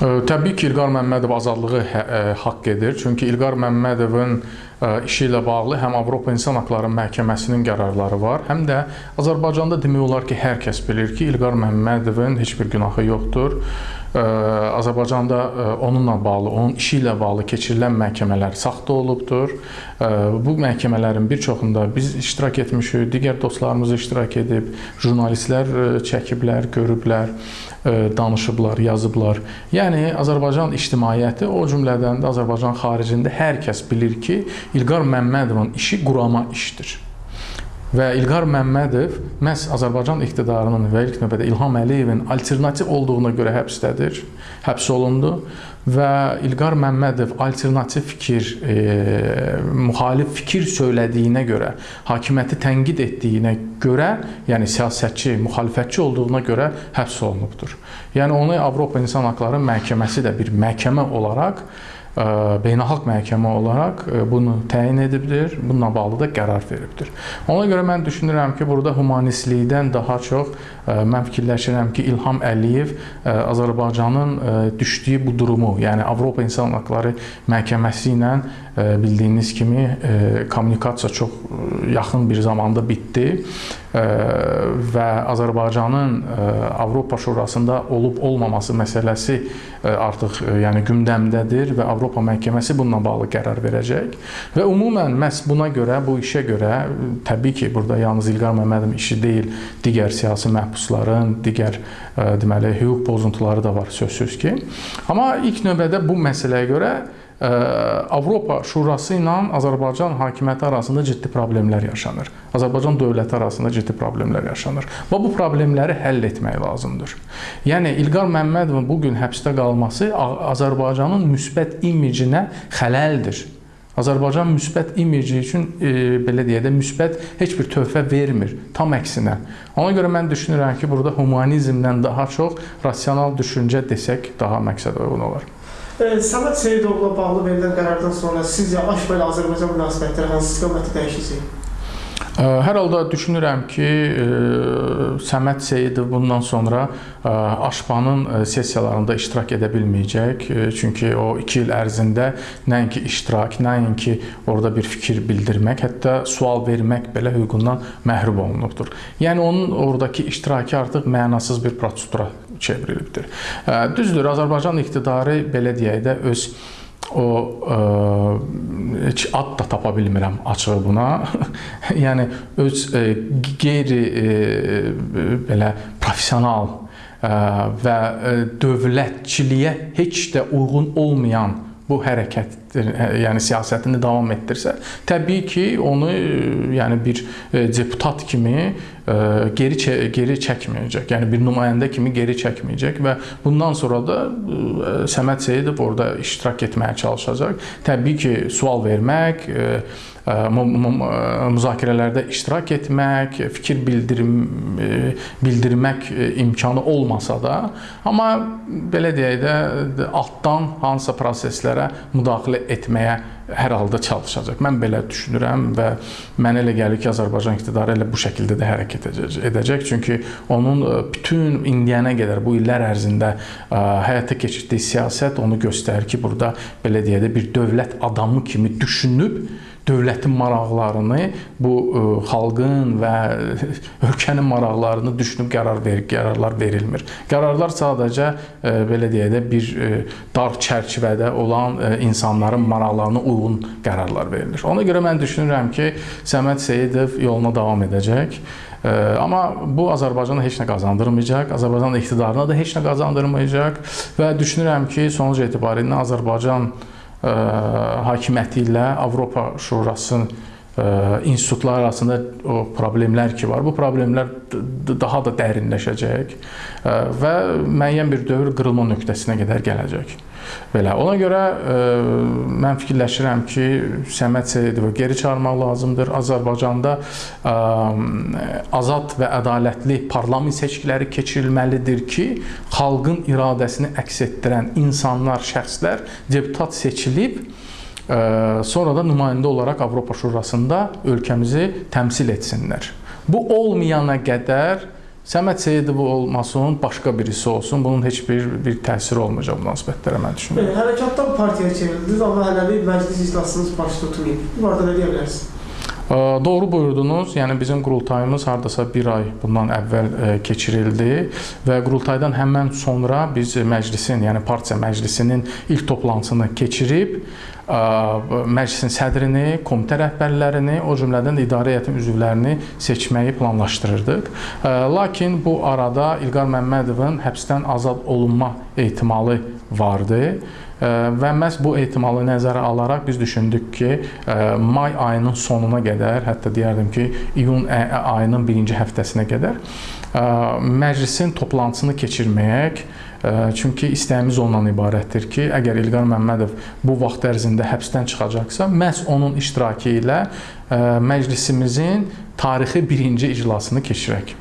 Təbii ki, İlqar Məmmədov azadlığı hə, haqq edir. Çünki İlqar Məmmədovun işi ilə bağlı həm Avropa İnsan Haqları Məhkəməsinin qərarları var, həm də Azərbaycanda demək olar ki, hər kəs bilir ki, İlqar Məmmədovun heç bir günahı yoxdur. Azərbaycanda onunla bağlı, onun işi ilə bağlı keçirilən məhkəmələr saxta olubdur. Bu məhkəmələrin bir çoxunda biz iştirak etmişik, digər dostlarımız iştirak edib, jurnalistlər çəkiblər, görüblər, danışıblar, yazıblar. Yəni Azərbaycan ictimaiyyəti, o cümlədən də Azərbaycan xaricində hər kəs bilir ki, İlqar Məmmədovun işi qurama işdir. Və İlqar Məmmədov məhz Azərbaycan iqtidarının və ilk növbədə İlham Əliyevin alternativ olduğuna görə həbsdədir, həbs olundu və İlqar Məmmədov alternativ fikir, e, müxalif fikir söylədiyinə görə, hakimiyyəti tənqid etdiyinə görə, yəni siyasətçi, müxalifətçi olduğuna görə həbs olunubdur. Yəni onu Avropa İnsan Haqları Məhkəməsi də bir məhkəmə olaraq beynəlxalq məhkəmə olaraq bunu təyin edibdir, bununla bağlı da qərar veribdir. Ona görə mən düşünürəm ki, burada humanistlikdən daha çox mən fikirləşirəm ki, İlham Əliyev Azərbaycanın düşdüyü bu durumu, yəni Avropa İnsan Hüquqları Məhkəməsi ilə bildiyiniz kimi kommunikasiya çox yaxın bir zamanda bitdi və Azərbaycanın Avropa Şurasında olub-olmaması məsələsi artıq yəni gündəmdədir və Avropa Məhkəməsi bununla bağlı qərar verəcək. Və ümumən məhz buna görə, bu işə görə təbii ki, burada yalnız İlqar Məmmədovun işi deyil, digər siyasi məhbusların, digər deməli hüquq pozuntuları da var sözsüz ki. Amma ilk növbədə bu məsələyə görə Avropa Şurası ilə Azərbaycan hakimiyyəti arasında ciddi problemlər yaşanır. Azərbaycan dövləti arasında ciddi problemlər yaşanır. Və bu problemləri həll etmək lazımdır. Yəni İlqar Məmmədovun bu gün həbsdə qalması Azərbaycanın müsbət imicinə xələldir. Azərbaycan müsbət imici üçün e, belə deyə də müsbət heç bir töhfə vermir, tam əksinə. Ona görə mən düşünürəm ki, burada humanizmdən daha çox rasional düşüncə desək daha məqsəd uyğun olar. Səməd Seyidovla bağlı verilən qərardan sonra sizcə Aşba ilə Azərbaycan münasibətləri hansı istiqamətdə dəyişəcək? Hər halda düşünürəm ki, Səməd Seyidov bundan sonra Aşbanın sessiyalarında iştirak edə bilməyəcək. Çünki o 2 il ərzində nəinki iştirak, nəinki orada bir fikir bildirmək, hətta sual vermək belə hüququndan məhrum olunubdur. Yəni onun oradakı iştirakı artıq mənasız bir prosedura çevrilibdir. Düzdür, Azərbaycan iqtidarı belə deyək də öz o ə, heç ad da tapa bilmirəm açığı buna. yəni öz ə, qeyri ə, belə professional ə, və ə, dövlətçiliyə heç də uyğun olmayan bu hərəkət yəni siyasətini davam etdirsə, təbii ki, onu yəni bir deputat kimi geri geri çəkməyəcək. Yəni bir nümayəndə kimi geri çəkməyəcək və bundan sonra da Səməd Seyidov orada iştirak etməyə çalışacaq. Təbii ki, sual vermək, müzakirələrdə iştirak etmək, fikir bildirim bildirmək imkanı olmasa da, amma belə deyək də altdan hansısa proseslərə müdaxilə etməyə hər halda çalışacaq. Mən belə düşünürəm və mənə elə gəlir ki, Azərbaycan iqtidarı elə bu şəkildə də hərəkət edəcək. Çünki onun bütün indiyənə qədər bu illər ərzində həyata keçirdiyi siyasət onu göstərir ki, burada belə deyək də bir dövlət adamı kimi düşünüb dövlətin maraqlarını, bu xalqın və ölkənin maraqlarını düşünüb qərar verir, qərarlar verilmir. Qərarlar sadəcə belə deyək də bir dar çərçivədə olan insanların maraqlarına uyğun qərarlar verilir. Ona görə mən düşünürəm ki, Səməd Seyidov yoluna davam edəcək. Amma bu Azərbaycana heç nə qazandırmayacaq, Azərbaycan iqtidarına da heç nə qazandırmayacaq və düşünürəm ki, sonuc etibarilə Azərbaycan hakimiyyəti ilə Avropa Şurasının institutlar arasında o problemlər ki var, bu problemlər daha da dərinləşəcək və müəyyən bir dövr qırılma nöqtəsinə qədər gələcək. Belə. Ona görə ə, mən fikirləşirəm ki, Səməd Seyidovu geri çağırmaq lazımdır. Azərbaycanda ə, azad və ədalətli parlament seçkiləri keçirilməlidir ki, xalqın iradəsini əks etdirən insanlar, şəxslər deputat seçilib sonra da nümayəndə olaraq Avropa Şurasında ölkəmizi təmsil etsinlər. Bu olmayana qədər Səməd Seyidov olmasın, başqa birisi olsun, bunun heç bir bir təsiri olmayacaq münasibətlərə mən düşünürəm. Hərəkatdan partiyaya çevrildiniz, amma hələlik məclis iclasınız baş tutmayıb. Bu barədə nə deyə bilərsiniz? Doğru buyurdunuz. Yəni bizim qurultayımız hardasa 1 ay bundan əvvəl keçirildi və qurultaydan həmən sonra biz məclisin, yəni partiya məclisinin ilk toplantısını keçirib məclisin sədrini, komitə rəhbərlərini, o cümlədən də idarə heyətinin üzvlərini seçməyi planlaşdırırdıq. Lakin bu arada İlqar Məmmədovun həbsdən azad olunma ehtimalı vardı. Və məhz bu ehtimalı nəzərə alaraq biz düşündük ki, may ayının sonuna qədər, hətta deyərdim ki, iyun ayının birinci həftəsinə qədər məclisin toplantısını keçirməyək. Çünki istəyimiz ondan ibarətdir ki, əgər İlqar Məmmədov bu vaxt ərzində həbsdən çıxacaqsa, məhz onun iştirakı ilə ə, məclisimizin tarixi birinci iclasını keçirək.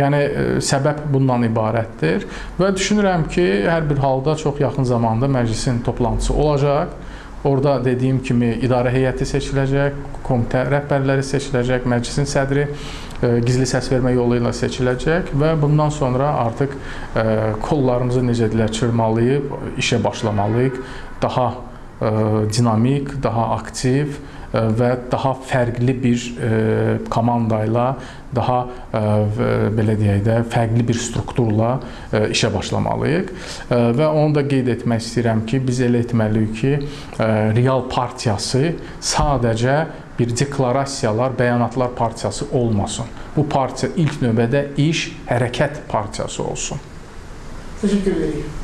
Yəni ə, səbəb bundan ibarətdir və düşünürəm ki, hər bir halda çox yaxın zamanda məclisin toplantısı olacaq. Orada dediyim kimi idarə heyəti seçiləcək, komitə rəhbərləri seçiləcək, məclisin sədri ə, gizli səs vermə yolu ilə seçiləcək və bundan sonra artıq ə, kollarımızı necə deyirlər çırmalayıb işə başlamalıyıq. Daha ə, dinamik, daha aktiv və daha fərqli bir ə, komanda ilə, daha v- belə deyək də, fərqli bir strukturla ə, işə başlamalıyıq. Və onu da qeyd etmək istəyirəm ki, biz elə etməliyik ki, real partiyası sadəcə bir deklarasiyalar, bəyanatlar partiyası olmasın. Bu partiya ilk növbədə iş, hərəkət partiyası olsun. Təşəkkür edirik.